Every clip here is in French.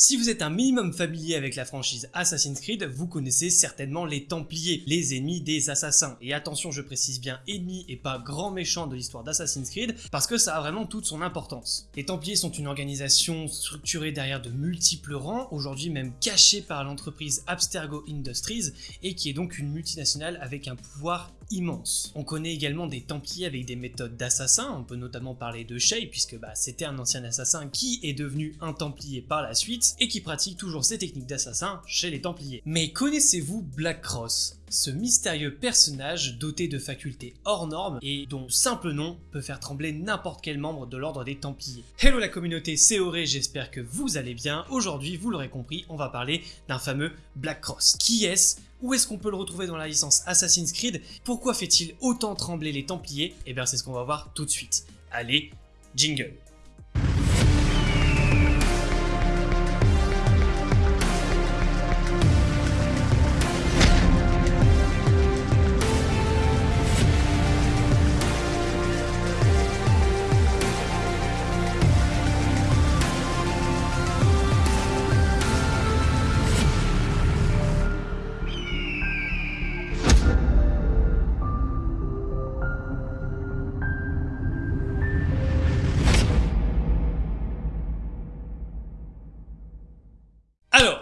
Si vous êtes un minimum familier avec la franchise Assassin's Creed, vous connaissez certainement les Templiers, les ennemis des assassins. Et attention, je précise bien ennemis et pas grand méchant de l'histoire d'Assassin's Creed, parce que ça a vraiment toute son importance. Les Templiers sont une organisation structurée derrière de multiples rangs, aujourd'hui même cachée par l'entreprise Abstergo Industries, et qui est donc une multinationale avec un pouvoir immense. On connaît également des Templiers avec des méthodes d'assassins, on peut notamment parler de Shay puisque bah, c'était un ancien assassin qui est devenu un Templier par la suite et qui pratique toujours ses techniques d'assassin chez les Templiers. Mais connaissez-vous Black Cross ce mystérieux personnage doté de facultés hors normes et dont simple nom peut faire trembler n'importe quel membre de l'ordre des Templiers? Hello la communauté, c'est Auré, j'espère que vous allez bien. Aujourd'hui, vous l'aurez compris, on va parler d'un fameux Black Cross. Qui est-ce? Où est-ce qu'on peut le retrouver dans la licence Assassin's Creed? Pourquoi fait-il autant trembler les Templiers? Eh bien c'est ce qu'on va voir tout de suite. Allez, jingle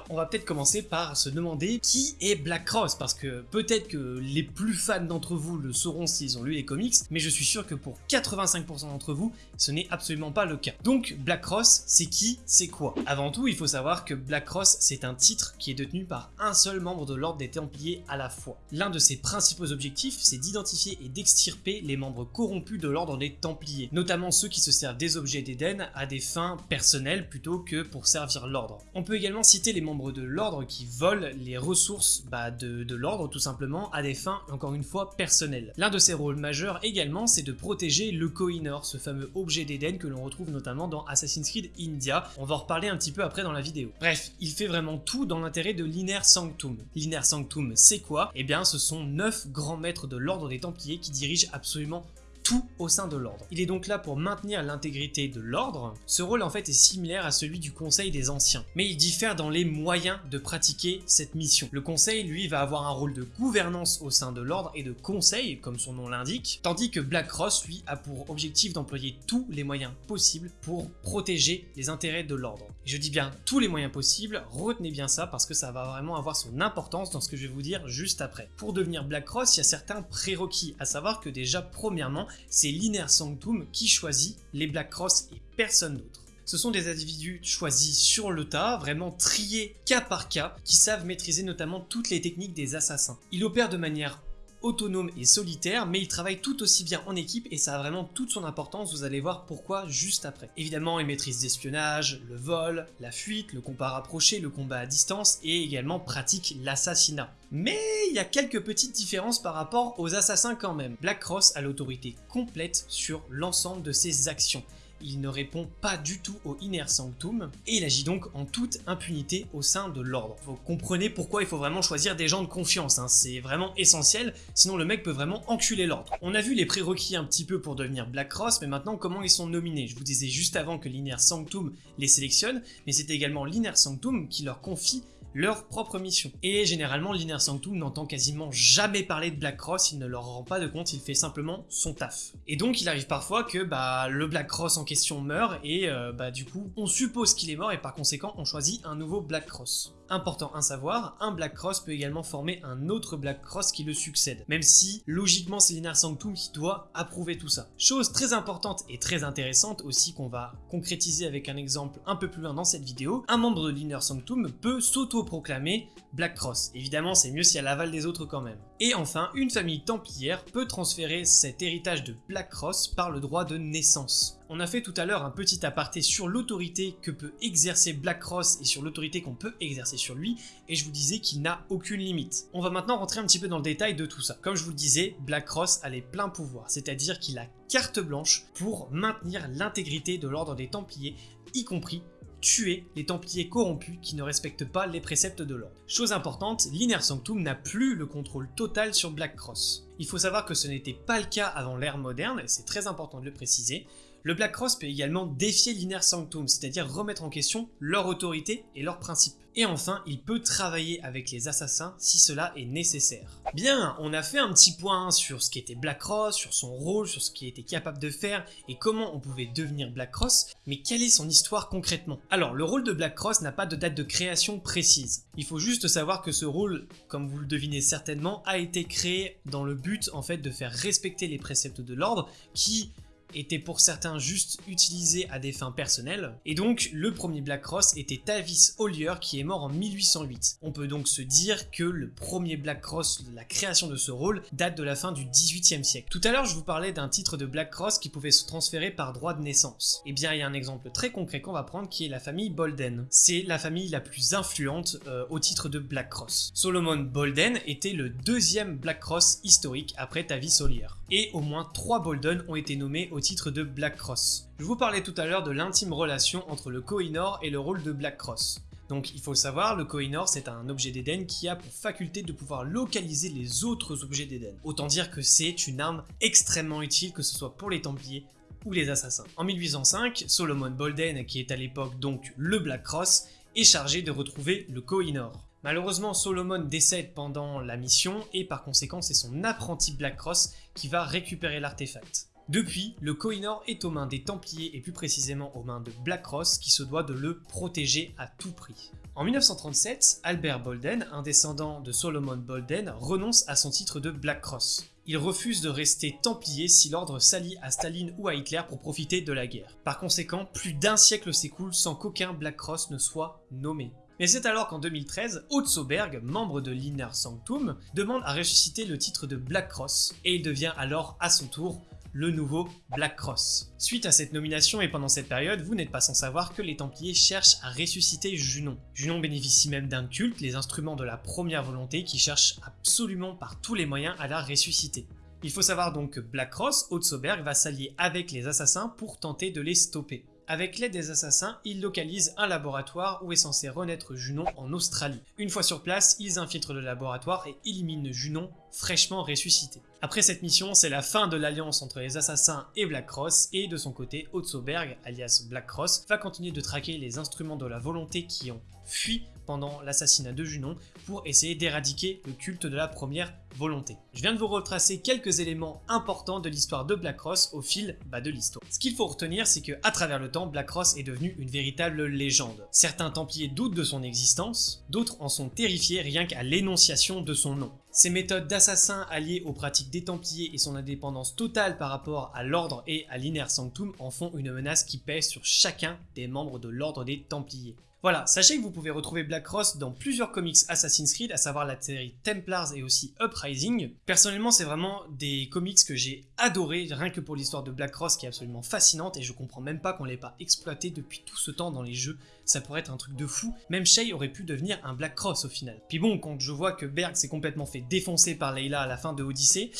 on va peut-être commencer par se demander qui est Black Cross, parce que peut-être que les plus fans d'entre vous le sauront s'ils ont lu les comics, mais je suis sûr que pour 85% d'entre vous, ce n'est absolument pas le cas. Donc Black Cross, c'est qui, c'est quoi? Avant tout, il faut savoir que Black Cross, c'est un titre qui est détenu par un seul membre de l'ordre des Templiers à la fois. L'un de ses principaux objectifs, c'est d'identifier et d'extirper les membres corrompus de l'ordre des Templiers, notamment ceux qui se servent des objets d'Éden à des fins personnelles plutôt que pour servir l'ordre. On peut également citer les membres de l'ordre qui volent les ressources bah, de, l'ordre tout simplement à des fins encore une fois personnelles. L'un de ses rôles majeurs également c'est de protéger le Kohinoor, ce fameux objet d'Eden que l'on retrouve notamment dans Assassin's Creed India, on va en reparler un petit peu après dans la vidéo. Bref, il fait vraiment tout dans l'intérêt de l'Inner Sanctum. L'Inner Sanctum c'est quoi? Eh bien ce sont 9 grands maîtres de l'ordre des Templiers qui dirigent absolument tout au sein de l'ordre. Il est donc là pour maintenir l'intégrité de l'ordre. Ce rôle en fait est similaire à celui du Conseil des Anciens, mais il diffère dans les moyens de pratiquer cette mission. Le Conseil, lui, va avoir un rôle de gouvernance au sein de l'ordre et de conseil, comme son nom l'indique, tandis que Black Cross, lui, a pour objectif d'employer tous les moyens possibles pour protéger les intérêts de l'ordre. Je dis bien tous les moyens possibles, retenez bien ça parce que ça va vraiment avoir son importance dans ce que je vais vous dire juste après. Pour devenir Black Cross, il y a certains prérequis, à savoir que déjà, premièrement, c'est l'Inner Sanctum qui choisit les Black Cross et personne d'autre. Ce sont des individus choisis sur le tas, vraiment triés cas par cas, qui savent maîtriser notamment toutes les techniques des assassins. Ils opèrent de manière autonome et solitaire, mais il travaille tout aussi bien en équipe et ça a vraiment toute son importance, vous allez voir pourquoi juste après. Évidemment, il maîtrise l'espionnage, le vol, la fuite, le combat rapproché, le combat à distance et également pratique l'assassinat. Mais il y a quelques petites différences par rapport aux assassins quand même. Black Cross a l'autorité complète sur l'ensemble de ses actions il ne répond pas du tout au Inner Sanctum, et il agit donc en toute impunité au sein de l'ordre. Vous comprenez pourquoi il faut vraiment choisir des gens de confiance, hein. c'est vraiment essentiel, sinon le mec peut vraiment enculer l'ordre. On a vu les prérequis un petit peu pour devenir Black Cross, mais maintenant comment ils sont nominés? Je vous disais juste avant que l'Inner Sanctum les sélectionne, mais c'est également l'Inner Sanctum qui leur confie leur propre mission. Et généralement, l'Inner Sanctum n'entend quasiment jamais parler de Black Cross, il ne leur rend pas de compte, il fait simplement son taf. Et donc, il arrive parfois que bah, le Black Cross en question meurt, et euh, bah, du coup, on suppose qu'il est mort, et par conséquent, on choisit un nouveau Black Cross. Important à savoir, un Black Cross peut également former un autre Black Cross qui le succède, même si logiquement c'est l'Inner Sanctum qui doit approuver tout ça. Chose très importante et très intéressante aussi qu'on va concrétiser avec un exemple un peu plus loin dans cette vidéo, un membre de l'Inner Sanctum peut s'auto-proclamer Black Cross. Évidemment c'est mieux si elle avale des autres quand même. Et enfin, une famille templière peut transférer cet héritage de Black Cross par le droit de naissance. On a fait tout à l'heure un petit aparté sur l'autorité que peut exercer Black Cross et sur l'autorité qu'on peut exercer sur lui, et je vous disais qu'il n'a aucune limite. On va maintenant rentrer un petit peu dans le détail de tout ça. Comme je vous le disais, Black Cross a les pleins pouvoirs, c'est-à-dire qu'il a carte blanche pour maintenir l'intégrité de l'ordre des Templiers, y compris tuer les Templiers corrompus qui ne respectent pas les préceptes de l'ordre. Chose importante, l'Inner Sanctum n'a plus le contrôle total sur Black Cross. Il faut savoir que ce n'était pas le cas avant l'ère moderne, c'est très important de le préciser, Le Black Cross peut également défier l'Inner Sanctum, c'est-à-dire remettre en question leur autorité et leurs principes. Et enfin, il peut travailler avec les assassins si cela est nécessaire. Bien, on a fait un petit point sur ce qu'était Black Cross, sur son rôle, sur ce qu'il était capable de faire et comment on pouvait devenir Black Cross, mais quelle est son histoire concrètement? Alors, le rôle de Black Cross n'a pas de date de création précise. Il faut juste savoir que ce rôle, comme vous le devinez certainement, a été créé dans le but en fait de faire respecter les préceptes de l'ordre qui était pour certains juste utilisé à des fins personnelles, et donc le premier Black Cross était Tavis Ollier qui est mort en 1808. On peut donc se dire que le premier Black Cross, la création de ce rôle, date de la fin du 18e siècle. Tout à l'heure je vous parlais d'un titre de Black Cross qui pouvait se transférer par droit de naissance. Et eh bien il y a un exemple très concret qu'on va prendre qui est la famille Bolden. C'est la famille la plus influente euh, au titre de Black Cross. Solomon Bolden était le deuxième Black Cross historique après Tavis Ollier. Et au moins trois Bolden ont été nommés au titre de Black Cross. Je vous parlais tout à l'heure de l'intime relation entre le Kohinoor et le rôle de Black Cross. Donc il faut savoir, le Kohinoor c'est un objet d'Eden qui a pour faculté de pouvoir localiser les autres objets d'Eden. Autant dire que c'est une arme extrêmement utile que ce soit pour les Templiers ou les Assassins. En 1805, Solomon Bolden, qui est à l'époque donc le Black Cross, est chargé de retrouver le Kohinoor. Malheureusement, Solomon décède pendant la mission et par conséquent c'est son apprenti Black Cross qui va récupérer l'artefact. Depuis, le Kohinoor est aux mains des Templiers et plus précisément aux mains de Black Cross qui se doit de le protéger à tout prix. En 1937, Albert Bolden, un descendant de Solomon Bolden, renonce à son titre de Black Cross. Il refuse de rester Templier si l'ordre s'allie à Staline ou à Hitler pour profiter de la guerre. Par conséquent, plus d'un siècle s'écoule sans qu'aucun Black Cross ne soit nommé. Mais c'est alors qu'en 2013, Otsoberg, membre de l'Inner Sanctum, demande à ressusciter le titre de Black Cross, et il devient alors à son tour le nouveau Black Cross. Suite à cette nomination et pendant cette période, vous n'êtes pas sans savoir que les Templiers cherchent à ressusciter Junon. Junon bénéficie même d'un culte, les instruments de la première volonté, qui cherchent absolument par tous les moyens à la ressusciter. Il faut savoir donc que Black Cross, Otsoberg, va s'allier avec les assassins pour tenter de les stopper. Avec l'aide des assassins, ils localisent un laboratoire où est censé renaître Junon en Australie. Une fois sur place, ils infiltrent le laboratoire et éliminent Junon fraîchement ressuscité. Après cette mission, c'est la fin de l'alliance entre les assassins et Black Cross, et de son côté, Otsoberg, alias Black Cross, va continuer de traquer les instruments de la volonté qui ont fui pendant l'assassinat de Junon pour essayer d'éradiquer le culte de la première volonté. Je viens de vous retracer quelques éléments importants de l'histoire de Black Cross au fil bah, de l'histoire. Ce qu'il faut retenir, c'est que à travers le temps, Black Cross est devenu une véritable légende. Certains Templiers doutent de son existence, d'autres en sont terrifiés rien qu'à l'énonciation de son nom. Ses méthodes d'assassin alliées aux pratiques des Templiers et son indépendance totale par rapport à l'ordre et à l'Inner Sanctum en font une menace qui pèse sur chacun des membres de l'ordre des Templiers. Voilà, sachez que vous pouvez retrouver Black Cross dans plusieurs comics Assassin's Creed, à savoir la série Templars et aussi Uprising. Personnellement, c'est vraiment des comics que j'ai adoré, rien que pour l'histoire de Black Cross qui est absolument fascinante et je comprends même pas qu'on l'ait pas exploité depuis tout ce temps dans les jeux. Ça pourrait être un truc de fou. Même Shay aurait pu devenir un Black Cross au final. Puis bon, quand je vois que Berg s'est complètement fait défoncer par Leila à la fin de Odyssey,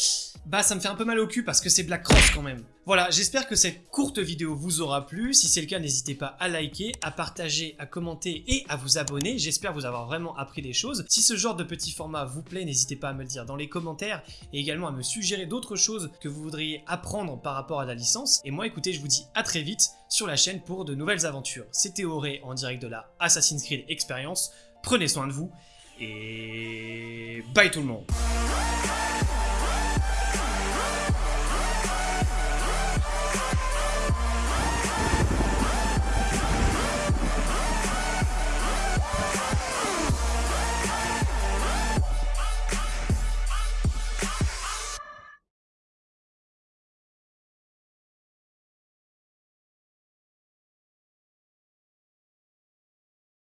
bah ça me fait un peu mal au cul parce que c'est Black Cross quand même. Voilà, j'espère que cette courte vidéo vous aura plu. Si c'est le cas, n'hésitez pas à liker, à partager, à et à vous abonner. J'espère vous avoir vraiment appris des choses. Si ce genre de petit format vous plaît, n'hésitez pas à me le dire dans les commentaires et également à me suggérer d'autres choses que vous voudriez apprendre par rapport à la licence. Et moi, écoutez, je vous dis à très vite sur la chaîne pour de nouvelles aventures. C'était Auré en direct de la Assassin's Creed Experience. Prenez soin de vous et bye tout le monde